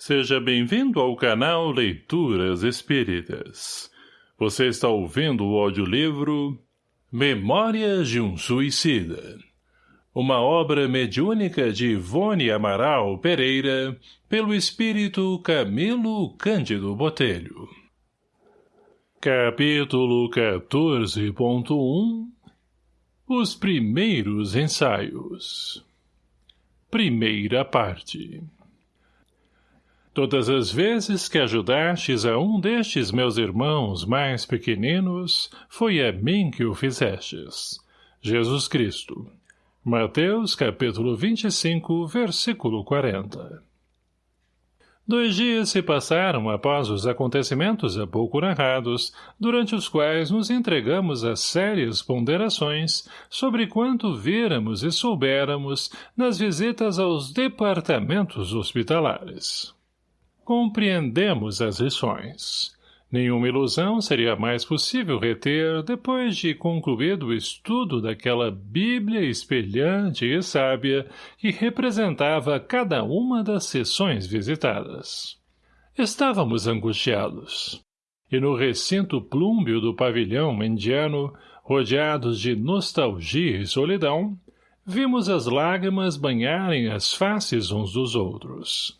Seja bem-vindo ao canal Leituras Espíritas. Você está ouvindo o audiolivro Memórias de um Suicida. Uma obra mediúnica de Ivone Amaral Pereira, pelo espírito Camilo Cândido Botelho. Capítulo 14.1 Os primeiros ensaios Primeira parte Todas as vezes que ajudastes a um destes meus irmãos mais pequeninos, foi a mim que o fizestes. Jesus Cristo. Mateus, capítulo 25, versículo 40. Dois dias se passaram após os acontecimentos há pouco narrados, durante os quais nos entregamos a sérias ponderações sobre quanto víramos e soubéramos nas visitas aos departamentos hospitalares. Compreendemos as lições. Nenhuma ilusão seria mais possível reter depois de concluído o estudo daquela Bíblia espelhante e sábia que representava cada uma das sessões visitadas. Estávamos angustiados. E no recinto plúmbio do pavilhão indiano, rodeados de nostalgia e solidão, vimos as lágrimas banharem as faces uns dos outros.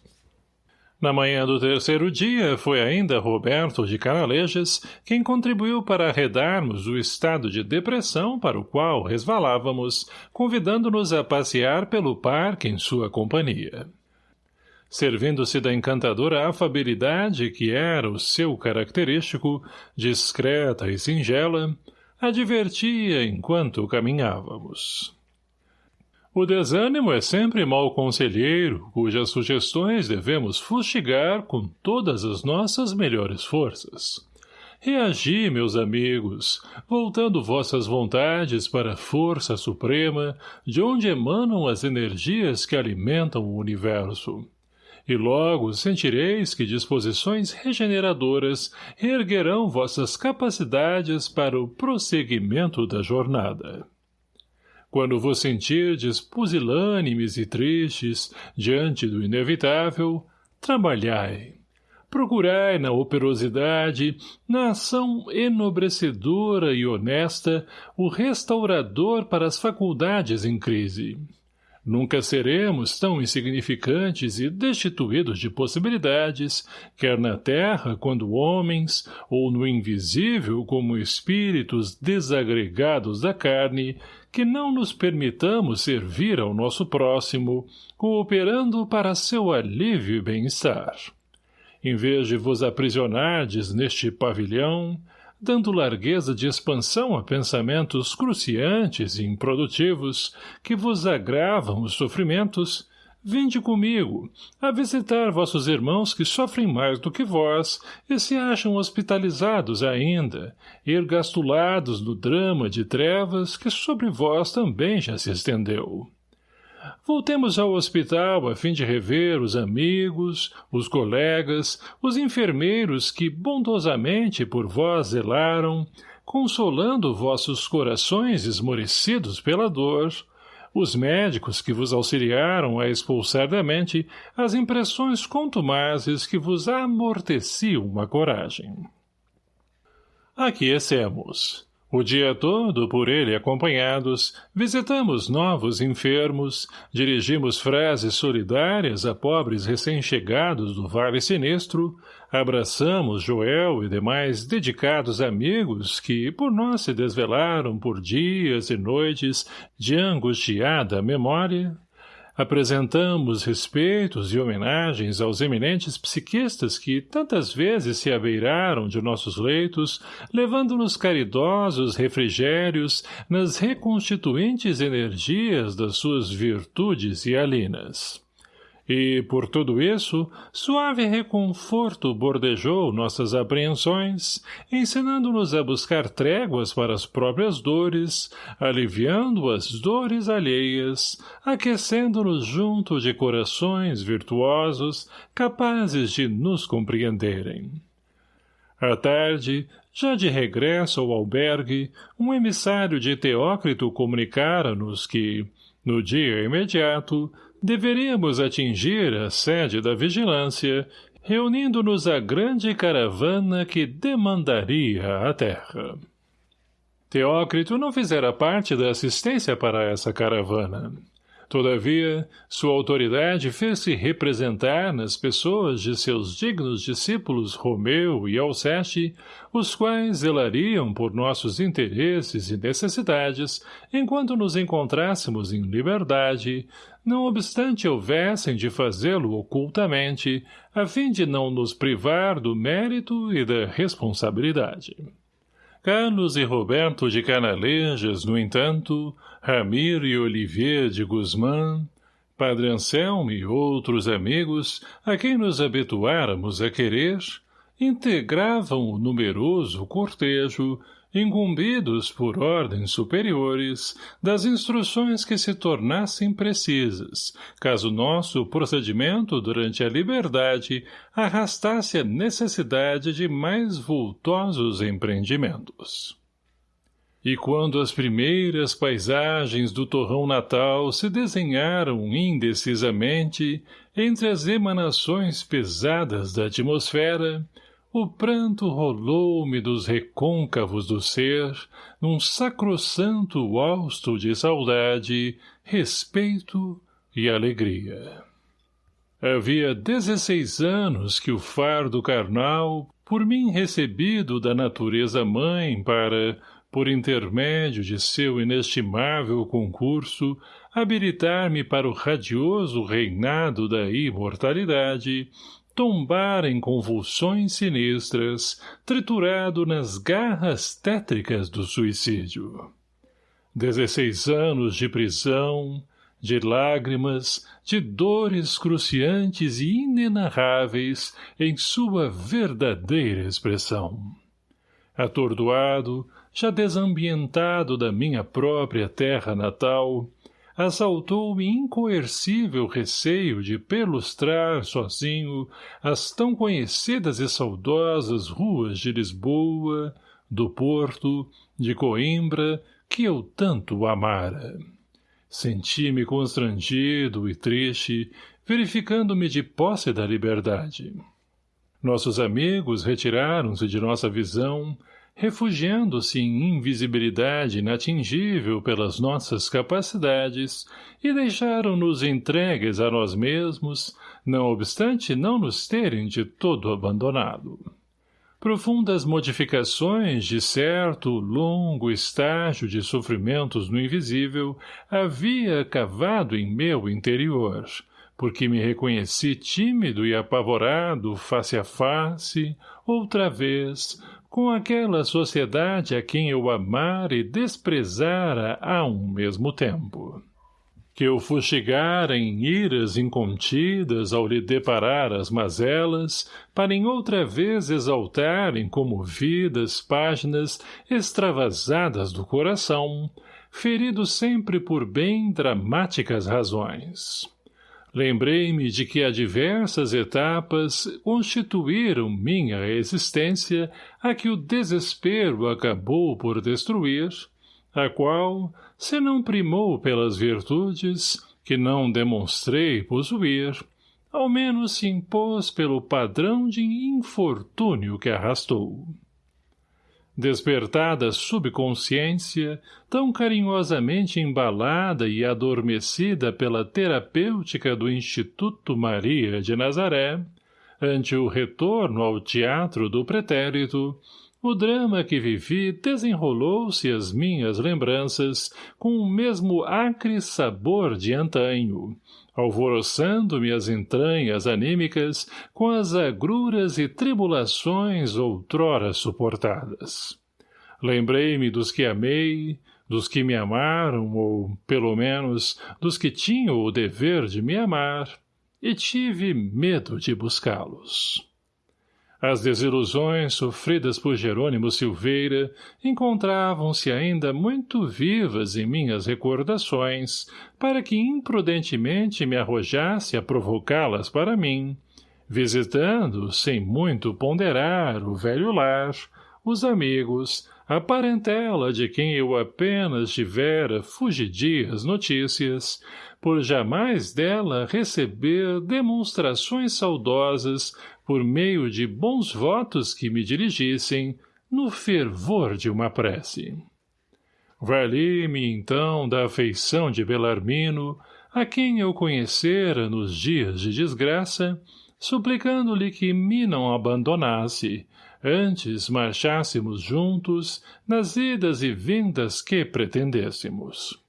Na manhã do terceiro dia, foi ainda Roberto de Canalejas quem contribuiu para arredarmos o estado de depressão para o qual resvalávamos, convidando-nos a passear pelo parque em sua companhia. Servindo-se da encantadora afabilidade que era o seu característico, discreta e singela, advertia enquanto caminhávamos. O desânimo é sempre mau conselheiro, cujas sugestões devemos fustigar com todas as nossas melhores forças. Reagi, meus amigos, voltando vossas vontades para a força suprema, de onde emanam as energias que alimentam o universo. E logo sentireis que disposições regeneradoras reerguerão vossas capacidades para o prosseguimento da jornada. Quando vos sentirdes pusilânimes e tristes diante do inevitável, trabalhai. Procurai na operosidade, na ação enobrecedora e honesta, o restaurador para as faculdades em crise. Nunca seremos tão insignificantes e destituídos de possibilidades, quer na terra quando homens, ou no invisível como espíritos desagregados da carne, que não nos permitamos servir ao nosso próximo, cooperando para seu alívio e bem-estar. Em vez de vos aprisionardes neste pavilhão, dando largueza de expansão a pensamentos cruciantes e improdutivos que vos agravam os sofrimentos, vinde comigo, a visitar vossos irmãos que sofrem mais do que vós e se acham hospitalizados ainda, ergastulados no drama de trevas que sobre vós também já se estendeu. Voltemos ao hospital a fim de rever os amigos, os colegas, os enfermeiros que bondosamente por vós zelaram, consolando vossos corações esmorecidos pela dor, os médicos que vos auxiliaram a expulsar da mente as impressões contumazes que vos amorteciam a coragem. Aquecemos. O dia todo, por ele acompanhados, visitamos novos enfermos, dirigimos frases solidárias a pobres recém-chegados do Vale Sinistro, abraçamos Joel e demais dedicados amigos que por nós se desvelaram por dias e noites de angustiada memória, Apresentamos respeitos e homenagens aos eminentes psiquistas que tantas vezes se abeiraram de nossos leitos, levando-nos caridosos refrigérios nas reconstituintes energias das suas virtudes e alinas. E, por tudo isso, suave reconforto bordejou nossas apreensões, ensinando-nos a buscar tréguas para as próprias dores, aliviando as dores alheias, aquecendo-nos junto de corações virtuosos, capazes de nos compreenderem. À tarde, já de regresso ao albergue, um emissário de Teócrito comunicara-nos que, no dia imediato, deveríamos atingir a sede da vigilância, reunindo-nos à grande caravana que demandaria a terra. Teócrito não fizera parte da assistência para essa caravana. Todavia, sua autoridade fez-se representar nas pessoas de seus dignos discípulos Romeu e Alceste, os quais zelariam por nossos interesses e necessidades, enquanto nos encontrássemos em liberdade, não obstante houvessem de fazê-lo ocultamente, a fim de não nos privar do mérito e da responsabilidade. Carlos e Roberto de Canalejas, no entanto, Ramiro e Olivier de Guzmán, Padre Anselmo e outros amigos, a quem nos habituáramos a querer, integravam o numeroso cortejo incumbidos por ordens superiores das instruções que se tornassem precisas, caso nosso procedimento durante a liberdade arrastasse a necessidade de mais vultosos empreendimentos. E quando as primeiras paisagens do torrão natal se desenharam indecisamente entre as emanações pesadas da atmosfera, o pranto rolou-me dos recôncavos do ser, num sacrossanto hausto de saudade, respeito e alegria. Havia dezesseis anos que o fardo carnal, por mim recebido da natureza mãe para, por intermédio de seu inestimável concurso, habilitar-me para o radioso reinado da imortalidade, tombar em convulsões sinistras, triturado nas garras tétricas do suicídio. Dezesseis anos de prisão, de lágrimas, de dores cruciantes e inenarráveis em sua verdadeira expressão. Atordoado, já desambientado da minha própria terra natal, assaltou-me incoercível receio de perlustrar sozinho as tão conhecidas e saudosas ruas de Lisboa, do Porto, de Coimbra, que eu tanto amara. Senti-me constrangido e triste, verificando-me de posse da liberdade. Nossos amigos retiraram-se de nossa visão, refugiando-se em invisibilidade inatingível pelas nossas capacidades, e deixaram-nos entregues a nós mesmos, não obstante não nos terem de todo abandonado. Profundas modificações de certo longo estágio de sofrimentos no invisível havia cavado em meu interior, porque me reconheci tímido e apavorado face a face, outra vez, com aquela sociedade a quem eu amara e desprezara a um mesmo tempo. Que eu fustigara em iras incontidas ao lhe deparar as mazelas, para em outra vez exaltar em comovidas páginas extravasadas do coração, ferido sempre por bem dramáticas razões. Lembrei-me de que há diversas etapas constituíram minha existência a que o desespero acabou por destruir, a qual, se não primou pelas virtudes, que não demonstrei possuir, ao menos se impôs pelo padrão de infortúnio que arrastou. Despertada subconsciência, tão carinhosamente embalada e adormecida pela terapêutica do Instituto Maria de Nazaré, ante o retorno ao teatro do pretérito, o drama que vivi desenrolou-se às minhas lembranças com o mesmo acre sabor de antanho, alvoroçando-me as entranhas anímicas com as agruras e tribulações outrora suportadas. Lembrei-me dos que amei, dos que me amaram, ou, pelo menos, dos que tinham o dever de me amar, e tive medo de buscá-los. As desilusões sofridas por Jerônimo Silveira encontravam-se ainda muito vivas em minhas recordações, para que imprudentemente me arrojasse a provocá-las para mim, visitando, sem muito ponderar, o velho lar, os amigos, a parentela de quem eu apenas tivera fugidias notícias, por jamais dela receber demonstrações saudosas por meio de bons votos que me dirigissem, no fervor de uma prece. Vali-me, então, da afeição de Belarmino, a quem eu conhecera nos dias de desgraça, suplicando-lhe que me não abandonasse, antes marchássemos juntos nas idas e vindas que pretendêssemos.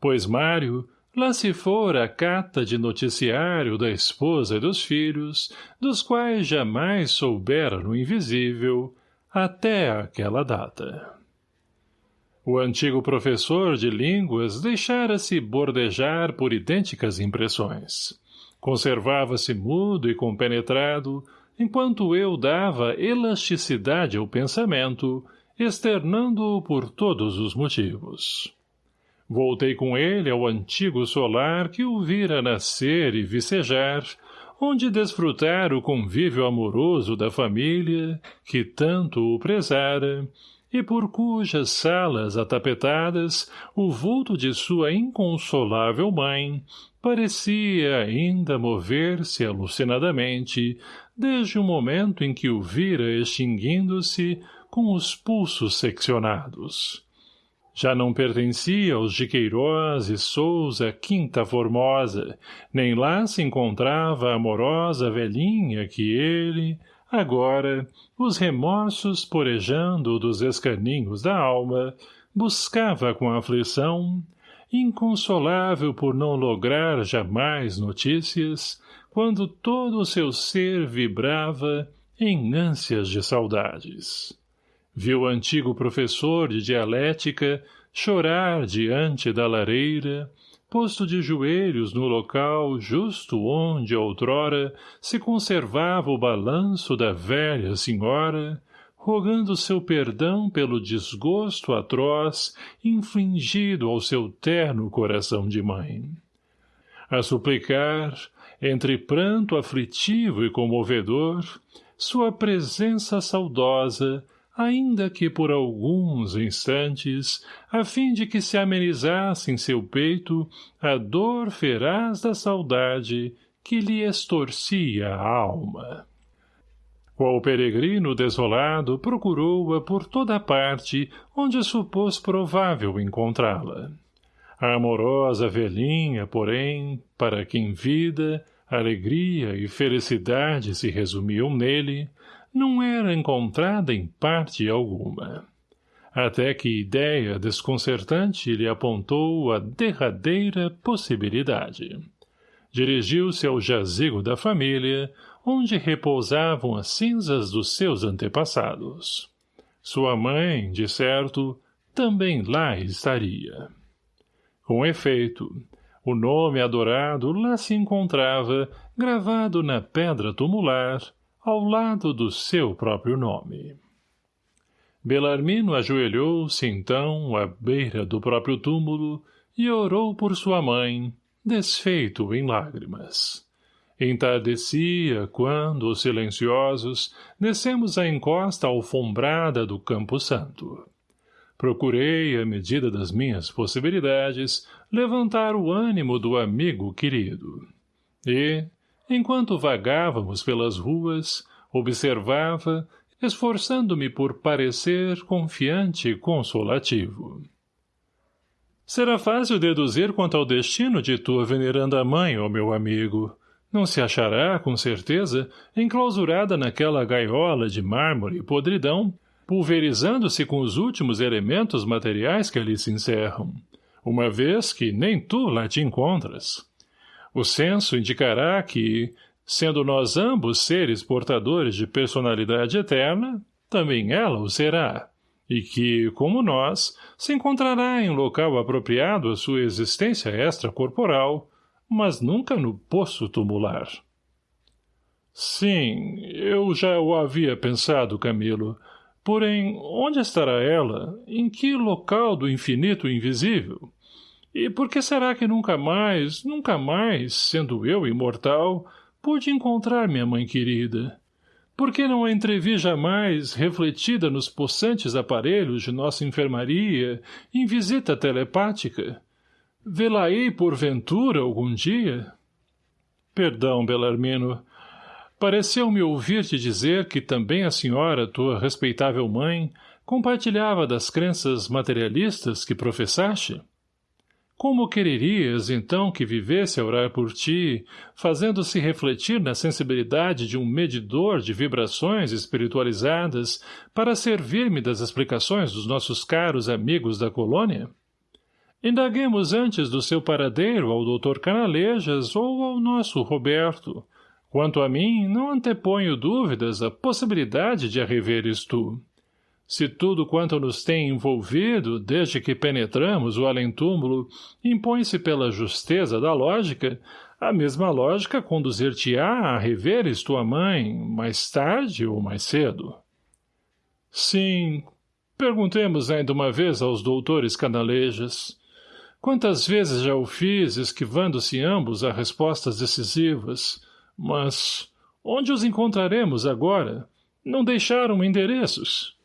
Pois Mário, lá se fora a cata de noticiário da esposa e dos filhos, dos quais jamais soubera no invisível, até aquela data. O antigo professor de línguas deixara-se bordejar por idênticas impressões. Conservava-se mudo e compenetrado, enquanto eu dava elasticidade ao pensamento, externando-o por todos os motivos. Voltei com ele ao antigo solar que o vira nascer e vicejar, onde desfrutar o convívio amoroso da família, que tanto o prezara, e por cujas salas atapetadas o vulto de sua inconsolável mãe parecia ainda mover-se alucinadamente desde o momento em que o vira extinguindo-se com os pulsos seccionados. Já não pertencia aos de Queiroz e Souza Quinta Formosa, nem lá se encontrava a amorosa velhinha que ele, agora, os remorsos porejando dos escaninhos da alma, buscava com aflição, inconsolável por não lograr jamais notícias, quando todo o seu ser vibrava em ânsias de saudades. Viu o antigo professor de dialética chorar diante da lareira, posto de joelhos no local justo onde outrora se conservava o balanço da velha senhora, rogando seu perdão pelo desgosto atroz infligido ao seu terno coração de mãe. A suplicar, entre pranto aflitivo e comovedor, sua presença saudosa ainda que por alguns instantes, a fim de que se amenizasse em seu peito a dor feraz da saudade que lhe estorcia a alma. Qual peregrino desolado procurou-a por toda parte onde supôs provável encontrá-la. A amorosa velhinha, porém, para quem vida, alegria e felicidade se resumiam nele, não era encontrada em parte alguma. Até que ideia desconcertante lhe apontou a derradeira possibilidade. Dirigiu-se ao jazigo da família, onde repousavam as cinzas dos seus antepassados. Sua mãe, de certo, também lá estaria. Com efeito, o nome adorado lá se encontrava, gravado na pedra tumular, ao lado do seu próprio nome. Belarmino ajoelhou-se, então, à beira do próprio túmulo e orou por sua mãe, desfeito em lágrimas. Entardecia quando, silenciosos, descemos a encosta alfombrada do Campo Santo. Procurei, à medida das minhas possibilidades, levantar o ânimo do amigo querido. E, Enquanto vagávamos pelas ruas, observava, esforçando-me por parecer confiante e consolativo. Será fácil deduzir quanto ao destino de tua veneranda mãe, ó meu amigo. Não se achará, com certeza, enclausurada naquela gaiola de mármore e podridão, pulverizando-se com os últimos elementos materiais que ali se encerram, uma vez que nem tu lá te encontras. O censo indicará que, sendo nós ambos seres portadores de personalidade eterna, também ela o será, e que, como nós, se encontrará em local apropriado à sua existência extracorporal, mas nunca no poço tumular. Sim, eu já o havia pensado, Camilo. Porém, onde estará ela? Em que local do infinito invisível? E por que será que nunca mais, nunca mais, sendo eu imortal, pude encontrar minha mãe querida? por que não a entrevi jamais refletida nos possantes aparelhos de nossa enfermaria em visita telepática? Vê-la-ei, porventura, algum dia? Perdão, Belarmino. Pareceu-me ouvir-te dizer que também a senhora, tua respeitável mãe, compartilhava das crenças materialistas que professaste? Como quererias, então, que vivesse a orar por ti, fazendo-se refletir na sensibilidade de um medidor de vibrações espiritualizadas para servir-me das explicações dos nossos caros amigos da colônia? Indaguemos antes do seu paradeiro ao doutor Canalejas ou ao nosso Roberto. Quanto a mim, não anteponho dúvidas a possibilidade de a reveres tu. Se tudo quanto nos tem envolvido, desde que penetramos o além-túmulo, impõe-se pela justeza da lógica, a mesma lógica conduzir-te-á a reveres tua mãe, mais tarde ou mais cedo. Sim, perguntemos ainda uma vez aos doutores canalejas. Quantas vezes já o fiz, esquivando-se ambos a respostas decisivas, mas onde os encontraremos agora? Não deixaram endereços.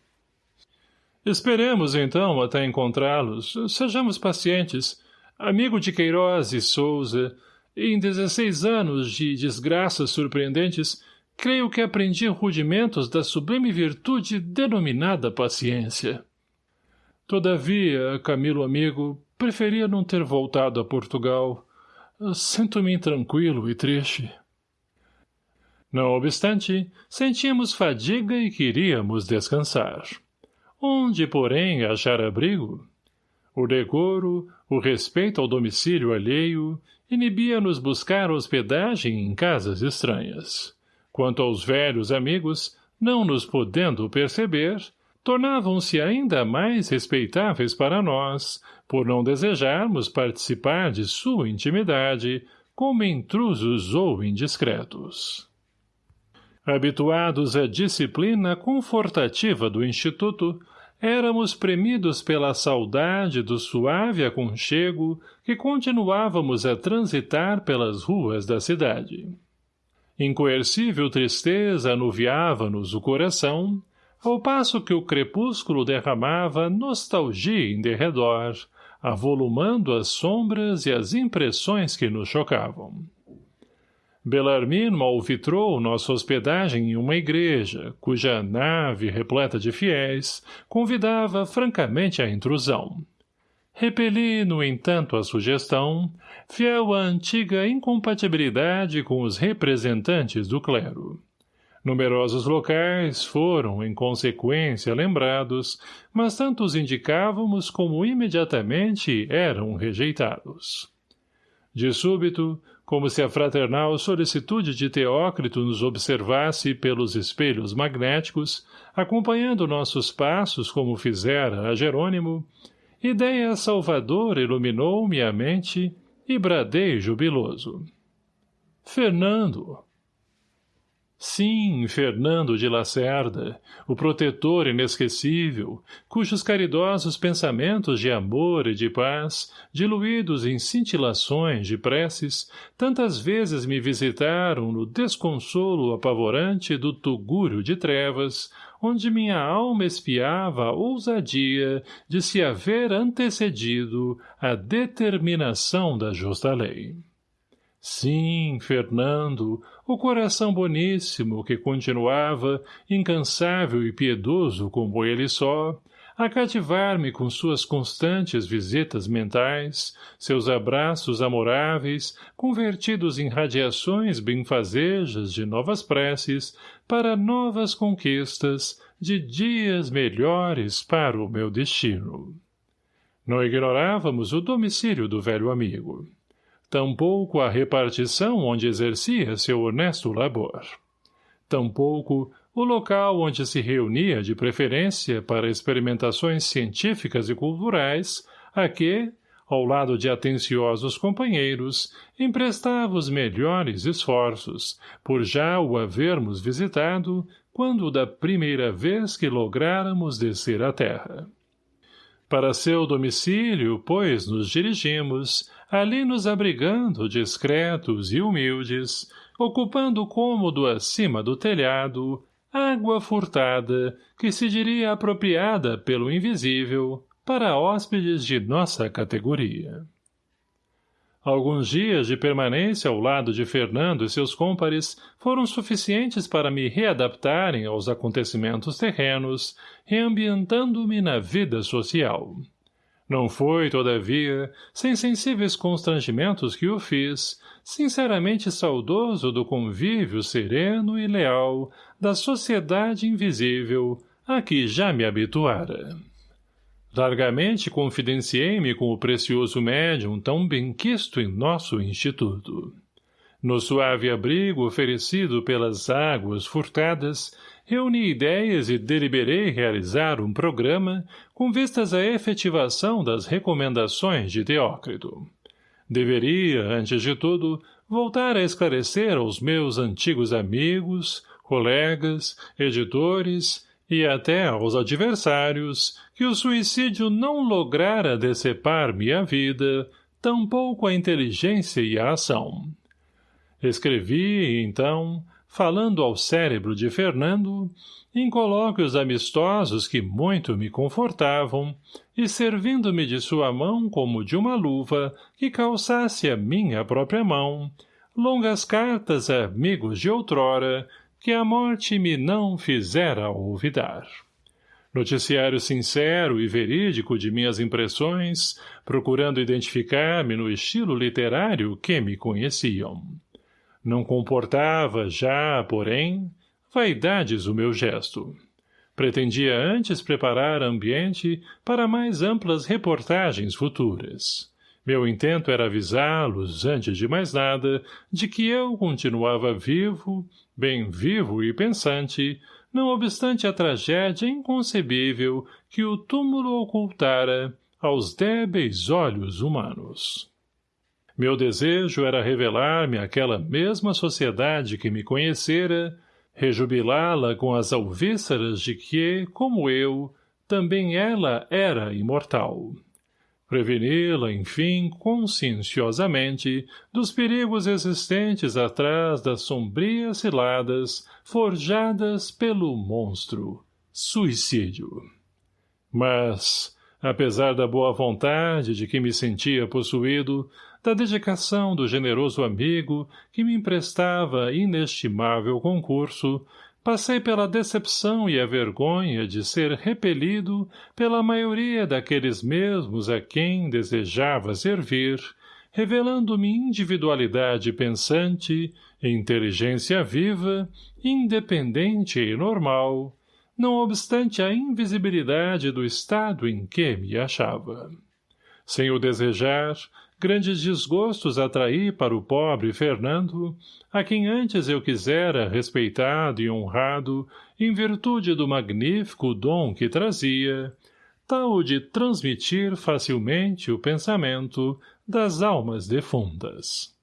Esperemos, então, até encontrá-los. Sejamos pacientes. Amigo de Queiroz e Souza, em dezesseis anos de desgraças surpreendentes, creio que aprendi rudimentos da sublime virtude denominada paciência. Todavia, Camilo amigo, preferia não ter voltado a Portugal. Sinto-me intranquilo e triste. Não obstante, sentíamos fadiga e queríamos descansar. Onde, porém, achar abrigo? O decoro, o respeito ao domicílio alheio, inibia-nos buscar hospedagem em casas estranhas. Quanto aos velhos amigos, não nos podendo perceber, tornavam-se ainda mais respeitáveis para nós, por não desejarmos participar de sua intimidade, como intrusos ou indiscretos. Habituados à disciplina confortativa do Instituto, éramos premidos pela saudade do suave aconchego que continuávamos a transitar pelas ruas da cidade. Incoercível tristeza anuviava-nos o coração, ao passo que o crepúsculo derramava nostalgia em derredor, avolumando as sombras e as impressões que nos chocavam. Belarmino alvitrou nossa hospedagem em uma igreja, cuja nave, repleta de fiéis, convidava francamente à intrusão. Repeli, no entanto, a sugestão, fiel à antiga incompatibilidade com os representantes do clero. Numerosos locais foram, em consequência, lembrados, mas tanto os indicávamos como imediatamente eram rejeitados. De súbito, como se a fraternal solicitude de Teócrito nos observasse pelos espelhos magnéticos, acompanhando nossos passos como fizera a Jerônimo, ideia salvadora iluminou-me a mente e bradei jubiloso. Fernando! Sim, Fernando de Lacerda, o protetor inesquecível, cujos caridosos pensamentos de amor e de paz, diluídos em cintilações de preces, tantas vezes me visitaram no desconsolo apavorante do tugúrio de trevas, onde minha alma espiava a ousadia de se haver antecedido a determinação da justa lei. Sim, Fernando, o coração boníssimo que continuava, incansável e piedoso como ele só, a cativar-me com suas constantes visitas mentais, seus abraços amoráveis, convertidos em radiações benfazejas de novas preces, para novas conquistas, de dias melhores para o meu destino. Não ignorávamos o domicílio do velho amigo tampouco a repartição onde exercia seu honesto labor. Tampouco o local onde se reunia de preferência para experimentações científicas e culturais, a que, ao lado de atenciosos companheiros, emprestava os melhores esforços, por já o havermos visitado, quando da primeira vez que lográramos descer à terra. Para seu domicílio, pois, nos dirigimos, ali nos abrigando discretos e humildes, ocupando o cômodo acima do telhado, água furtada, que se diria apropriada pelo invisível, para hóspedes de nossa categoria. Alguns dias de permanência ao lado de Fernando e seus cômpares foram suficientes para me readaptarem aos acontecimentos terrenos, reambientando-me na vida social. Não foi, todavia, sem sensíveis constrangimentos que o fiz, sinceramente saudoso do convívio sereno e leal da sociedade invisível a que já me habituara. Largamente confidenciei-me com o precioso médium tão benquisto em nosso instituto. No suave abrigo oferecido pelas águas furtadas, reuni ideias e deliberei realizar um programa com vistas à efetivação das recomendações de Teócrito. Deveria, antes de tudo, voltar a esclarecer aos meus antigos amigos, colegas, editores e até aos adversários que o suicídio não lograra decepar-me a vida, tampouco a inteligência e a ação. Escrevi, então, falando ao cérebro de Fernando, em colóquios amistosos que muito me confortavam, e servindo-me de sua mão como de uma luva que calçasse a minha própria mão, longas cartas a amigos de outrora, que a morte me não fizera olvidar. Noticiário sincero e verídico de minhas impressões, procurando identificar-me no estilo literário que me conheciam. Não comportava já, porém, vaidades o meu gesto. Pretendia antes preparar ambiente para mais amplas reportagens futuras. Meu intento era avisá-los, antes de mais nada, de que eu continuava vivo, bem vivo e pensante, não obstante a tragédia inconcebível que o túmulo ocultara aos débeis olhos humanos. Meu desejo era revelar-me àquela mesma sociedade que me conhecera, rejubilá-la com as alvíceras de que, como eu, também ela era imortal preveni-la, enfim, conscienciosamente, dos perigos existentes atrás das sombrias ciladas forjadas pelo monstro, suicídio. Mas, apesar da boa vontade de que me sentia possuído, da dedicação do generoso amigo que me emprestava inestimável concurso, passei pela decepção e a vergonha de ser repelido pela maioria daqueles mesmos a quem desejava servir, revelando-me individualidade pensante, inteligência viva, independente e normal, não obstante a invisibilidade do estado em que me achava. Sem o desejar, grandes desgostos atraí para o pobre Fernando, a quem antes eu quisera respeitado e honrado em virtude do magnífico dom que trazia, tal de transmitir facilmente o pensamento das almas defuntas.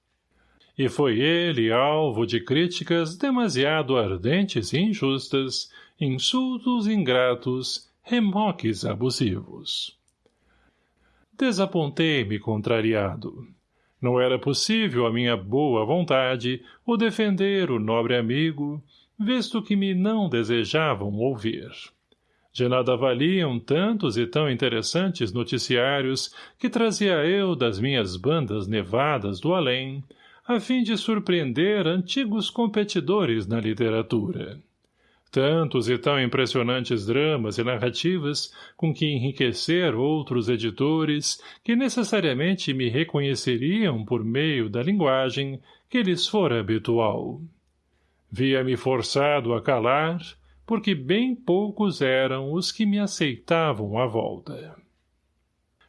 E foi ele alvo de críticas demasiado ardentes e injustas, insultos ingratos, remoques abusivos. Desapontei-me contrariado. Não era possível a minha boa vontade o defender o nobre amigo, visto que me não desejavam ouvir. De nada valiam tantos e tão interessantes noticiários que trazia eu das minhas bandas nevadas do além, a fim de surpreender antigos competidores na literatura tantos e tão impressionantes dramas e narrativas com que enriquecer outros editores que necessariamente me reconheceriam por meio da linguagem que lhes fora habitual. Via-me forçado a calar, porque bem poucos eram os que me aceitavam à volta.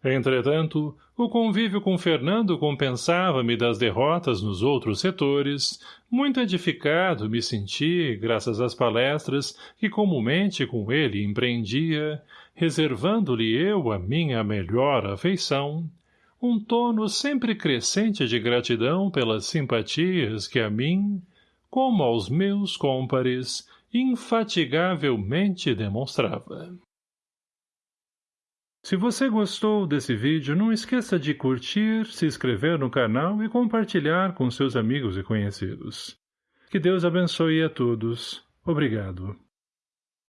Entretanto, o convívio com Fernando compensava-me das derrotas nos outros setores, muito edificado me senti, graças às palestras que comumente com ele empreendia, reservando-lhe eu a minha melhor afeição, um tono sempre crescente de gratidão pelas simpatias que a mim, como aos meus cômpares, infatigavelmente demonstrava. Se você gostou desse vídeo, não esqueça de curtir, se inscrever no canal e compartilhar com seus amigos e conhecidos. Que Deus abençoe a todos. Obrigado.